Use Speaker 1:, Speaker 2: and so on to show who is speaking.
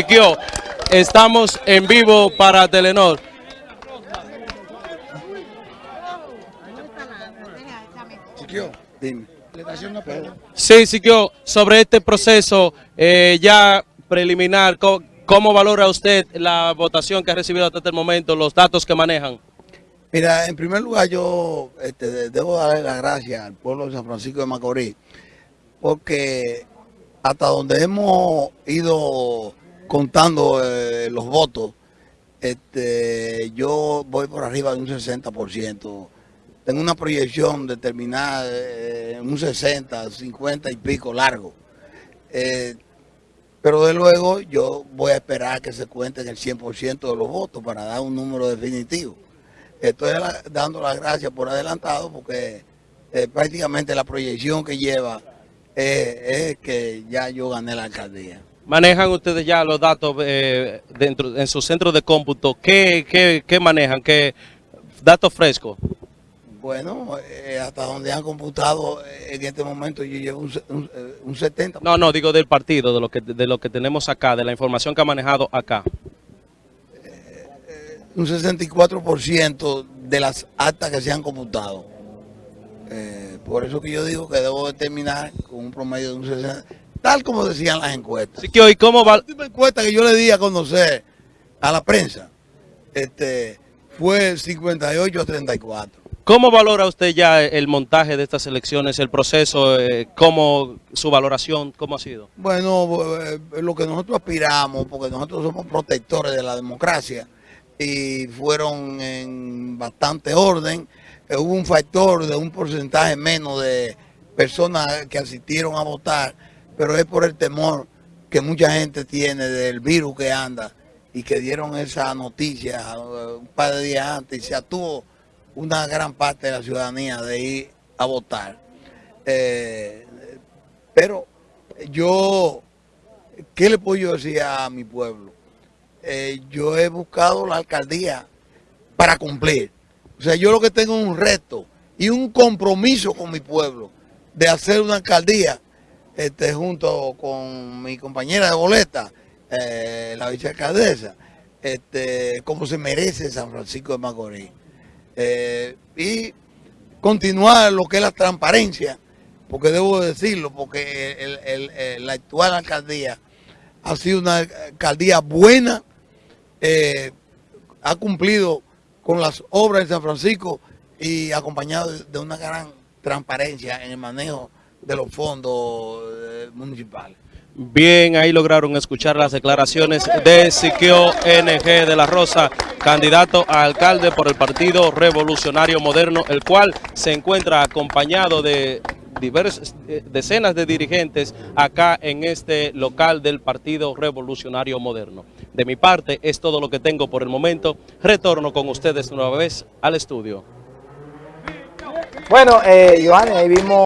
Speaker 1: Siquio, estamos en vivo para Telenor.
Speaker 2: Siquio, dime.
Speaker 1: Sí, Siquio, sobre este proceso eh, ya preliminar, ¿cómo valora usted la votación que ha recibido hasta el momento, los datos que manejan?
Speaker 2: Mira, en primer lugar yo este, de- debo darle las gracias al pueblo de San Francisco de Macorís, porque hasta donde hemos ido contando eh, los votos, este, yo voy por arriba de un 60%. Tengo una proyección determinada eh, en un 60, 50 y pico largo. Eh, pero de luego yo voy a esperar que se cuenten el 100% de los votos para dar un número definitivo. Estoy dando las gracias por adelantado porque eh, prácticamente la proyección que lleva eh, es que ya yo gané la alcaldía.
Speaker 1: ¿Manejan ustedes ya los datos eh, dentro en su centro de cómputo? ¿Qué, qué, qué manejan? ¿Qué datos frescos?
Speaker 2: Bueno, eh, hasta donde han computado eh, en este momento yo llevo un, un, eh, un 70%.
Speaker 1: No, no, digo del partido, de lo que de lo que tenemos acá, de la información que ha manejado acá.
Speaker 2: un 64% de las actas que se han computado. Eh, por eso que yo digo que debo de terminar con un promedio de un 60%, tal como decían las encuestas.
Speaker 1: Siquio, ¿y cómo va?
Speaker 2: La última encuesta que yo le di a conocer a la prensa este, fue 58 a 34.
Speaker 1: ¿Cómo valora usted ya el montaje de estas elecciones, el proceso, eh, cómo su valoración, cómo ha sido?
Speaker 2: Bueno, eh, lo que nosotros aspiramos, porque nosotros somos protectores de la democracia y fueron en bastante orden. Eh, hubo un factor de un porcentaje menos de personas que asistieron a votar, pero es por el temor que mucha gente tiene del virus que anda y que dieron esa noticia eh, un par de días antes y se atuvo una gran parte de la ciudadanía de ir a votar. Eh, pero yo, ¿qué le puedo decir a mi pueblo? Eh, yo he buscado la alcaldía para cumplir. O sea, yo lo que tengo es un reto y un compromiso con mi pueblo de hacer una alcaldía este, junto con mi compañera de boleta, eh, la vicealcaldesa, este, como se merece San Francisco de Macorís. Eh, y continuar lo que es la transparencia, porque debo decirlo, porque el- el- la actual alcaldía ha sido una alcaldía buena, eh, ha cumplido con las obras de San Francisco y acompañado de una gran transparencia en el manejo de los fondos eh, municipales.
Speaker 1: Bien, ahí lograron escuchar las declaraciones de Siquio NG de la Rosa, candidato a alcalde por el Partido Revolucionario Moderno, el cual se encuentra acompañado de diversas, eh, decenas de dirigentes acá en este local del Partido Revolucionario Moderno. De mi parte, es todo lo que tengo por el momento. Retorno con ustedes nueva vez al estudio.
Speaker 3: Bueno, eh, ahí vimos